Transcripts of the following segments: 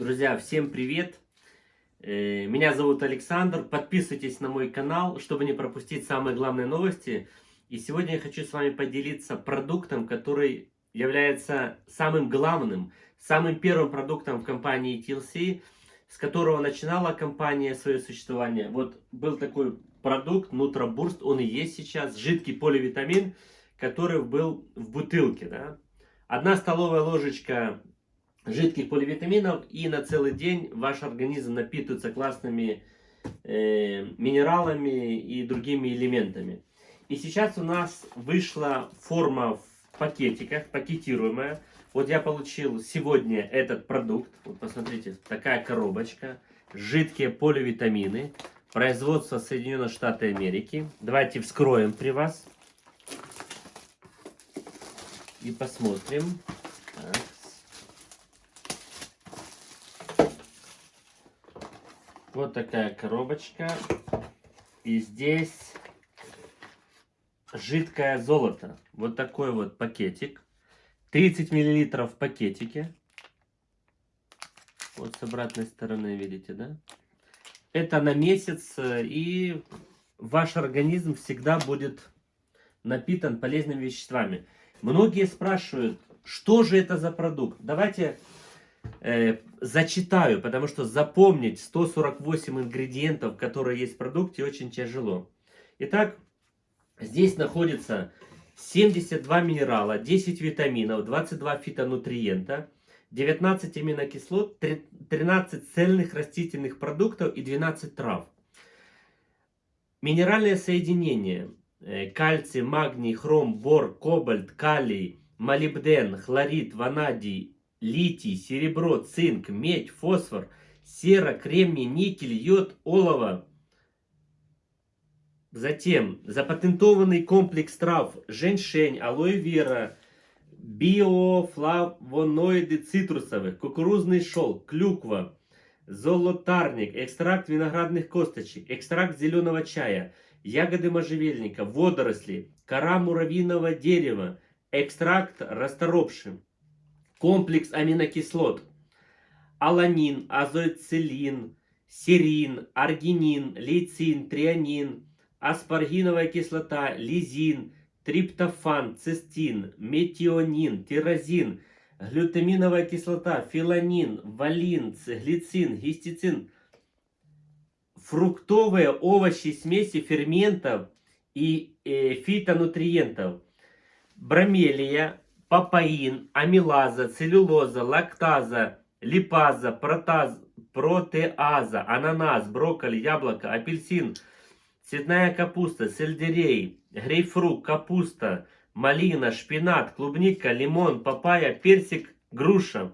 Друзья, всем привет! Э, меня зовут Александр. Подписывайтесь на мой канал, чтобы не пропустить самые главные новости. И сегодня я хочу с вами поделиться продуктом, который является самым главным, самым первым продуктом в компании TLC, с которого начинала компания свое существование. Вот был такой продукт Нутробурст, он и есть сейчас, жидкий поливитамин, который был в бутылке. Да? Одна столовая ложечка жидких поливитаминов, и на целый день ваш организм напитывается классными э, минералами и другими элементами. И сейчас у нас вышла форма в пакетиках, пакетируемая. Вот я получил сегодня этот продукт. Вот посмотрите, такая коробочка. Жидкие поливитамины. Производство Соединенных Штатов Америки. Давайте вскроем при вас. И посмотрим. Так. Вот такая коробочка. И здесь жидкое золото. Вот такой вот пакетик. 30 миллилитров в пакетике. Вот с обратной стороны, видите, да? Это на месяц, и ваш организм всегда будет напитан полезными веществами. Многие спрашивают, что же это за продукт? Давайте э, зачитаю, потому что запомнить 148 ингредиентов, которые есть в продукте, очень тяжело. Итак, здесь находится 72 минерала, 10 витаминов, 22 фитонутриента, 19 аминокислот, 13 цельных растительных продуктов и 12 трав. Минеральные соединения. Э, кальций, магний, хром, бор, кобальт, калий, молибден, хлорид, ванадий, литий, серебро, цинк, медь, фосфор, сера, кремний, никель, йод, олово. Затем запатентованный комплекс трав женьшень, алоэ вера, биофлавоноиды цитрусовых, кукурузный шелк, клюква, золотарник, экстракт виноградных косточек, экстракт зеленого чая, ягоды можжевельника, водоросли, кора муравьиного дерева, экстракт расторопшим комплекс аминокислот, аланин, азоцилин, серин, аргинин, лейцин, трианин, аспаргиновая кислота, лизин, триптофан, цистин, метионин, тирозин, глютаминовая кислота, филанин, валин, глицин, гистицин, фруктовые овощи, смеси ферментов и э, фитонутриентов, бромелия, папаин, амилаза, целлюлоза, лактаза, липаза, протаз, протеаза, ананас, брокколи, яблоко, апельсин, цветная капуста, сельдерей, грейпфрут, капуста, малина, шпинат, клубника, лимон, папайя, персик, груша.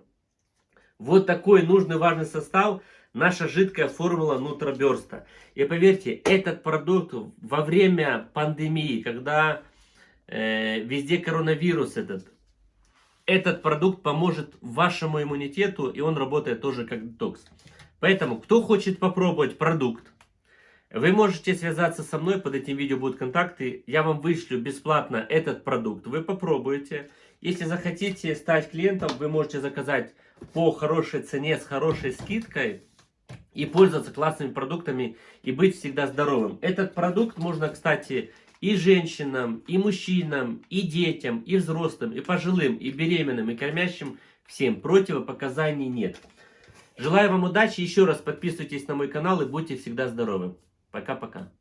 Вот такой нужный важный состав наша жидкая формула нутроберста. И поверьте, этот продукт во время пандемии, когда э, везде коронавирус этот, этот продукт поможет вашему иммунитету, и он работает тоже как детокс. Поэтому, кто хочет попробовать продукт, вы можете связаться со мной, под этим видео будут контакты. Я вам вышлю бесплатно этот продукт, вы попробуете. Если захотите стать клиентом, вы можете заказать по хорошей цене, с хорошей скидкой и пользоваться классными продуктами и быть всегда здоровым. Этот продукт можно, кстати, и женщинам, и мужчинам, и детям, и взрослым, и пожилым, и беременным, и кормящим всем. Противопоказаний нет. Желаю вам удачи. Еще раз подписывайтесь на мой канал и будьте всегда здоровы. Пока-пока.